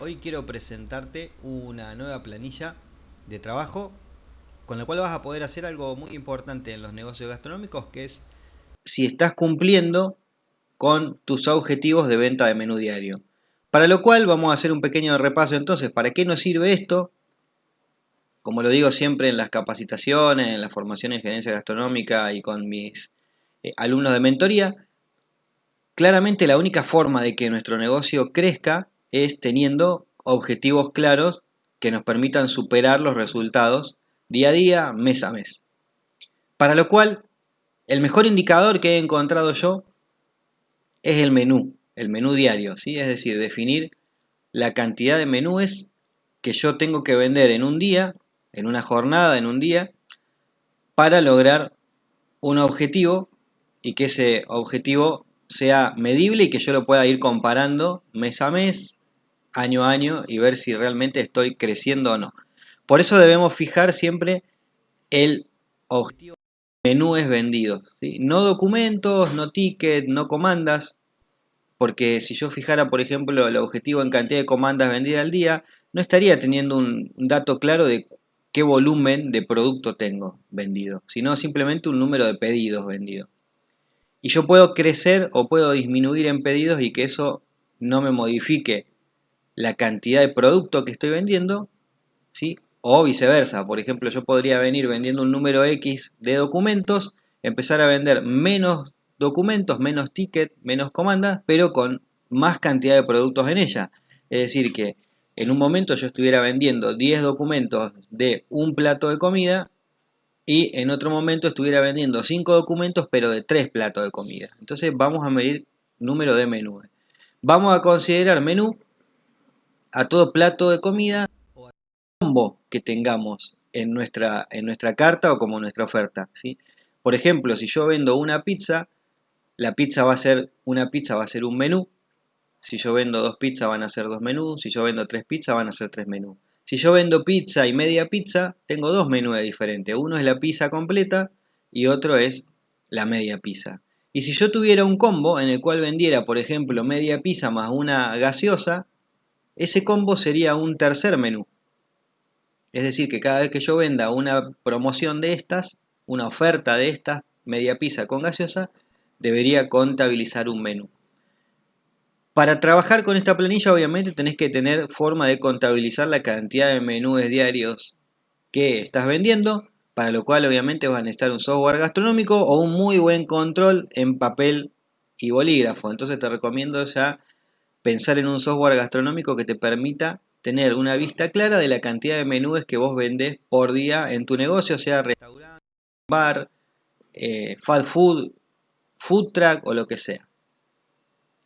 hoy quiero presentarte una nueva planilla de trabajo con la cual vas a poder hacer algo muy importante en los negocios gastronómicos que es si estás cumpliendo con tus objetivos de venta de menú diario. Para lo cual vamos a hacer un pequeño repaso entonces, ¿para qué nos sirve esto? Como lo digo siempre en las capacitaciones, en la formación en gerencia gastronómica y con mis eh, alumnos de mentoría, claramente la única forma de que nuestro negocio crezca es teniendo objetivos claros que nos permitan superar los resultados día a día, mes a mes. Para lo cual, el mejor indicador que he encontrado yo es el menú, el menú diario, ¿sí? es decir, definir la cantidad de menúes que yo tengo que vender en un día, en una jornada, en un día, para lograr un objetivo y que ese objetivo sea medible y que yo lo pueda ir comparando mes a mes, año a año y ver si realmente estoy creciendo o no. Por eso debemos fijar siempre el objetivo de menúes vendidos. No documentos, no tickets, no comandas, porque si yo fijara, por ejemplo, el objetivo en cantidad de comandas vendidas al día, no estaría teniendo un dato claro de qué volumen de producto tengo vendido, sino simplemente un número de pedidos vendidos. Y yo puedo crecer o puedo disminuir en pedidos y que eso no me modifique la cantidad de producto que estoy vendiendo, ¿sí? o viceversa. Por ejemplo, yo podría venir vendiendo un número X de documentos, empezar a vender menos documentos, menos tickets, menos comandas, pero con más cantidad de productos en ella. Es decir, que en un momento yo estuviera vendiendo 10 documentos de un plato de comida y en otro momento estuviera vendiendo 5 documentos pero de 3 platos de comida. Entonces vamos a medir número de menú. Vamos a considerar menú a todo plato de comida o a combo que tengamos en nuestra, en nuestra carta o como nuestra oferta. ¿sí? Por ejemplo, si yo vendo una pizza, la pizza va a ser, una pizza va a ser un menú. Si yo vendo dos pizzas van a ser dos menús. Si yo vendo tres pizzas van a ser tres menús. Si yo vendo pizza y media pizza, tengo dos menús diferentes. Uno es la pizza completa y otro es la media pizza. Y si yo tuviera un combo en el cual vendiera, por ejemplo, media pizza más una gaseosa, ese combo sería un tercer menú. Es decir, que cada vez que yo venda una promoción de estas, una oferta de estas, media pizza con gaseosa, debería contabilizar un menú. Para trabajar con esta planilla obviamente tenés que tener forma de contabilizar la cantidad de menús diarios que estás vendiendo, para lo cual obviamente vas a necesitar un software gastronómico o un muy buen control en papel y bolígrafo. Entonces te recomiendo ya pensar en un software gastronómico que te permita tener una vista clara de la cantidad de menús que vos vendés por día en tu negocio, sea restaurante, bar, eh, fast food, food truck o lo que sea.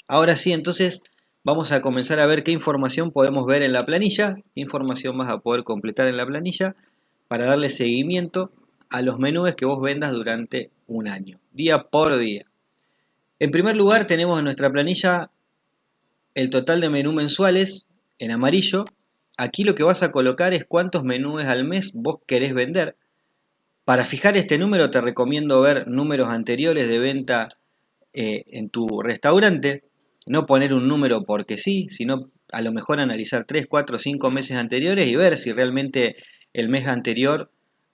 Ahora sí, entonces vamos a comenzar a ver qué información podemos ver en la planilla, qué información vas a poder completar en la planilla para darle seguimiento a los menús que vos vendas durante un año, día por día. En primer lugar tenemos en nuestra planilla el total de menú mensuales en amarillo. Aquí lo que vas a colocar es cuántos menús al mes vos querés vender. Para fijar este número te recomiendo ver números anteriores de venta eh, en tu restaurante. No poner un número porque sí, sino a lo mejor analizar 3, 4, 5 meses anteriores y ver si realmente el mes anterior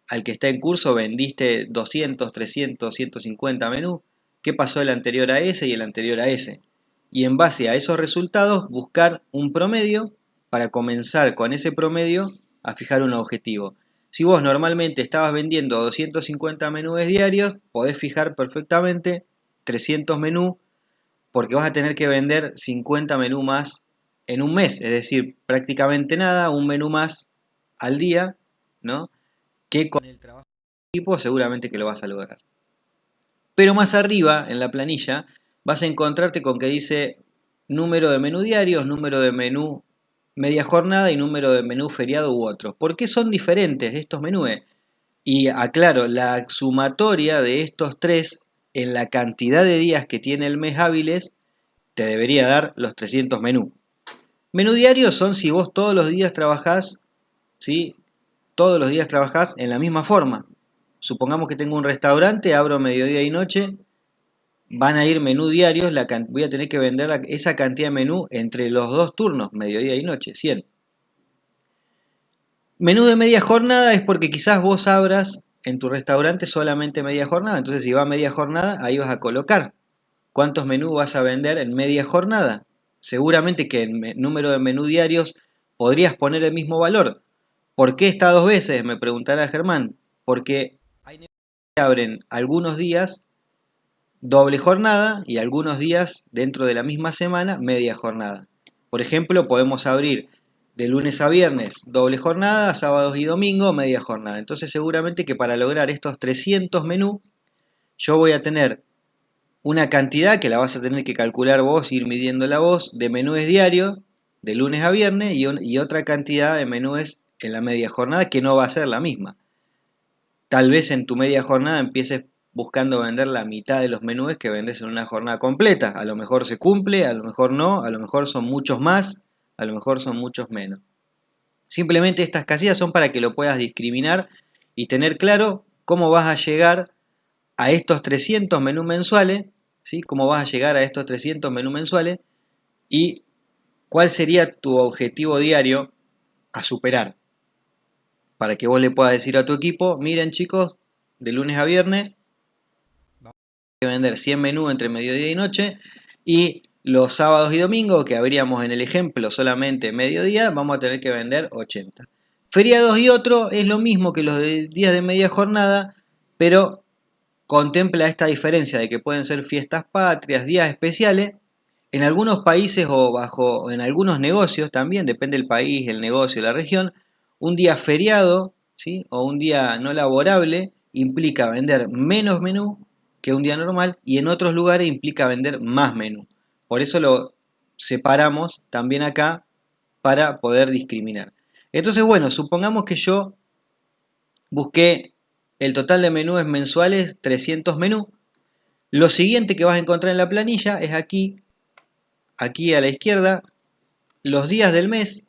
al que está en curso vendiste 200, 300, 150 menús. ¿Qué pasó el anterior a ese y el anterior a ese? Y en base a esos resultados buscar un promedio para comenzar con ese promedio a fijar un objetivo. Si vos normalmente estabas vendiendo 250 menús diarios, podés fijar perfectamente 300 menús porque vas a tener que vender 50 menús más en un mes, es decir, prácticamente nada, un menú más al día, ¿no? Que con el trabajo de equipo seguramente que lo vas a lograr. Pero más arriba en la planilla vas a encontrarte con que dice número de menú diarios, número de menú media jornada y número de menú feriado u otros. ¿Por qué son diferentes estos menús? Y aclaro, la sumatoria de estos tres en la cantidad de días que tiene el mes hábiles te debería dar los 300 menús. Menú diario son si vos todos los días trabajás, ¿sí? Todos los días trabajás en la misma forma. Supongamos que tengo un restaurante, abro mediodía y noche van a ir menú diarios, la voy a tener que vender esa cantidad de menú entre los dos turnos, mediodía y noche, 100. Menú de media jornada es porque quizás vos abras en tu restaurante solamente media jornada, entonces si va media jornada, ahí vas a colocar cuántos menús vas a vender en media jornada. Seguramente que en número de menú diarios podrías poner el mismo valor. ¿Por qué está dos veces? Me preguntará Germán. Porque hay negocios que abren algunos días doble jornada y algunos días dentro de la misma semana media jornada. Por ejemplo, podemos abrir de lunes a viernes doble jornada, sábados y domingo media jornada. Entonces seguramente que para lograr estos 300 menús yo voy a tener una cantidad que la vas a tener que calcular vos, ir midiendo la voz, de menúes diarios de lunes a viernes y, y otra cantidad de menúes en la media jornada que no va a ser la misma. Tal vez en tu media jornada empieces buscando vender la mitad de los menús que vendes en una jornada completa. A lo mejor se cumple, a lo mejor no, a lo mejor son muchos más, a lo mejor son muchos menos. Simplemente estas casillas son para que lo puedas discriminar y tener claro cómo vas a llegar a estos 300 menús mensuales, ¿sí? cómo vas a llegar a estos 300 menús mensuales y cuál sería tu objetivo diario a superar. Para que vos le puedas decir a tu equipo, miren chicos, de lunes a viernes vender 100 menús entre mediodía y noche y los sábados y domingos, que habríamos en el ejemplo solamente mediodía, vamos a tener que vender 80. Feriados y otro es lo mismo que los días de media jornada, pero contempla esta diferencia de que pueden ser fiestas patrias, días especiales. En algunos países o bajo en algunos negocios también, depende del país, el negocio, la región, un día feriado ¿sí? o un día no laborable implica vender menos menú que un día normal y en otros lugares implica vender más menú. Por eso lo separamos también acá para poder discriminar. Entonces, bueno, supongamos que yo busqué el total de menús mensuales, 300 menús. Lo siguiente que vas a encontrar en la planilla es aquí, aquí a la izquierda, los días del mes.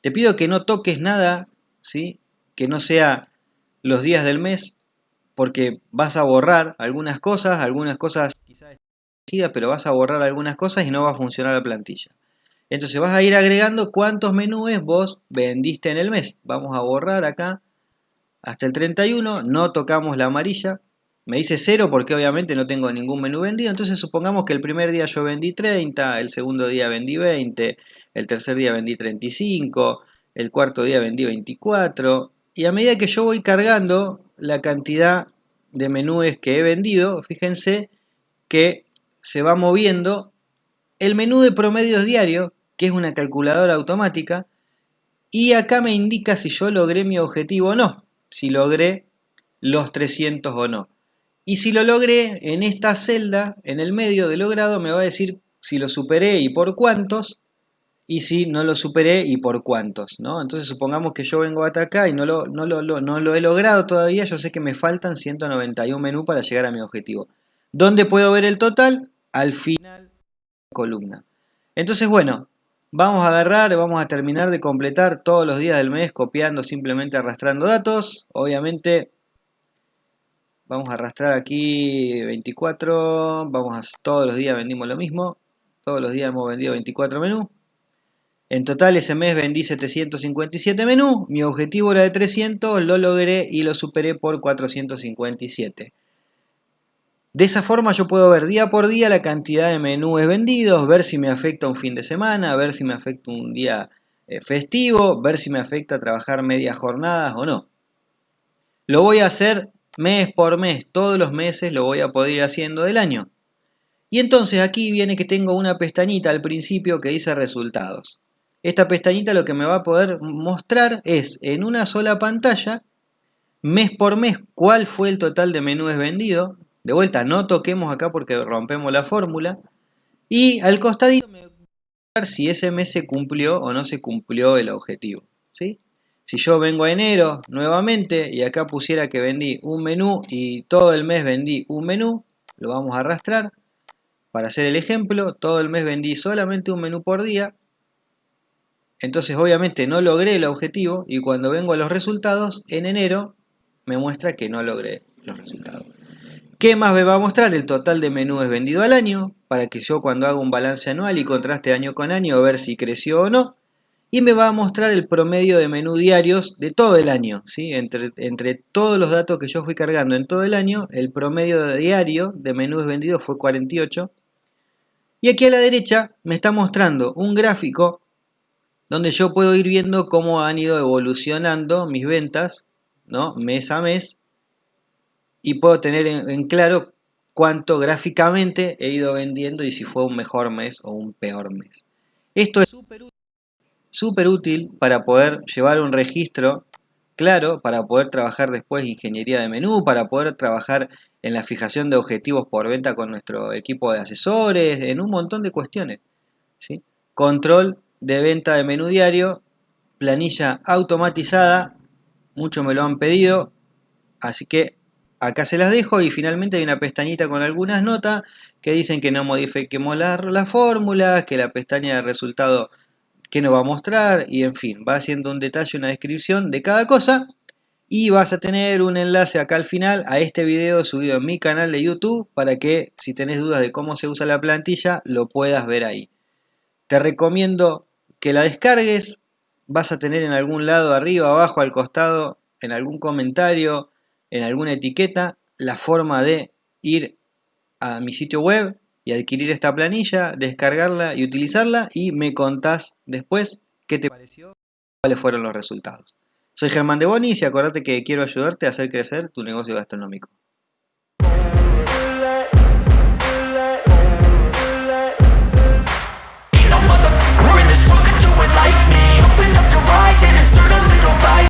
Te pido que no toques nada, ¿sí? que no sea los días del mes, porque vas a borrar algunas cosas, algunas cosas quizás pero vas a borrar algunas cosas y no va a funcionar la plantilla. Entonces vas a ir agregando cuántos menús vos vendiste en el mes. Vamos a borrar acá hasta el 31, no tocamos la amarilla. Me dice 0 porque obviamente no tengo ningún menú vendido. Entonces supongamos que el primer día yo vendí 30, el segundo día vendí 20, el tercer día vendí 35, el cuarto día vendí 24. Y a medida que yo voy cargando la cantidad de menúes que he vendido, fíjense que se va moviendo el menú de promedios diarios, que es una calculadora automática, y acá me indica si yo logré mi objetivo o no, si logré los 300 o no. Y si lo logré, en esta celda, en el medio de logrado, me va a decir si lo superé y por cuántos, y si no lo superé y por cuántos, ¿no? Entonces supongamos que yo vengo hasta acá y no lo, no lo, no lo he logrado todavía, yo sé que me faltan 191 menús para llegar a mi objetivo. ¿Dónde puedo ver el total? Al final de la columna. Entonces, bueno, vamos a agarrar, vamos a terminar de completar todos los días del mes copiando, simplemente arrastrando datos. Obviamente, vamos a arrastrar aquí 24, vamos a, todos los días vendimos lo mismo, todos los días hemos vendido 24 menús. En total ese mes vendí 757 menús, mi objetivo era de 300, lo logré y lo superé por 457. De esa forma yo puedo ver día por día la cantidad de menús vendidos, ver si me afecta un fin de semana, ver si me afecta un día eh, festivo, ver si me afecta trabajar medias jornadas o no. Lo voy a hacer mes por mes, todos los meses lo voy a poder ir haciendo del año. Y entonces aquí viene que tengo una pestañita al principio que dice resultados. Esta pestañita lo que me va a poder mostrar es en una sola pantalla, mes por mes, cuál fue el total de menús vendidos. De vuelta, no toquemos acá porque rompemos la fórmula. Y al costadito me va a mostrar si ese mes se cumplió o no se cumplió el objetivo. ¿sí? Si yo vengo a enero nuevamente y acá pusiera que vendí un menú y todo el mes vendí un menú, lo vamos a arrastrar. Para hacer el ejemplo, todo el mes vendí solamente un menú por día, entonces obviamente no logré el objetivo y cuando vengo a los resultados, en enero me muestra que no logré los resultados. ¿Qué más me va a mostrar? El total de menús vendido al año, para que yo cuando haga un balance anual y contraste año con año, ver si creció o no. Y me va a mostrar el promedio de menú diarios de todo el año. ¿sí? Entre, entre todos los datos que yo fui cargando en todo el año, el promedio diario de menús vendidos fue 48. Y aquí a la derecha me está mostrando un gráfico donde yo puedo ir viendo cómo han ido evolucionando mis ventas ¿no? mes a mes y puedo tener en, claro cuánto gráficamente he ido vendiendo y si fue un mejor mes o un peor mes. Esto es súper útil, para poder llevar un registro claro, para poder trabajar después ingeniería de menú, para poder trabajar en la fijación de objetivos por venta con nuestro equipo de asesores, en un montón de cuestiones. ¿sí? Control de venta de menú diario, planilla automatizada, muchos me lo han pedido, así que acá se las dejo y finalmente hay una pestañita con algunas notas que dicen que no modifiquemos las la fórmulas, que la pestaña de resultado que nos va a mostrar y en fin, va haciendo un detalle, una descripción de cada cosa y vas a tener un enlace acá al final a este video subido en mi canal de YouTube para que si tenés dudas de cómo se usa la plantilla lo puedas ver ahí. Te recomiendo que la descargues, vas a tener en algún lado, arriba, abajo, al costado, en algún comentario, en alguna etiqueta la forma de ir a mi sitio web y adquirir esta planilla, descargarla y utilizarla y me contás después qué te pareció, cuáles fueron los resultados. Soy Germán de Bonis y acordate que quiero ayudarte a hacer crecer tu negocio gastronómico.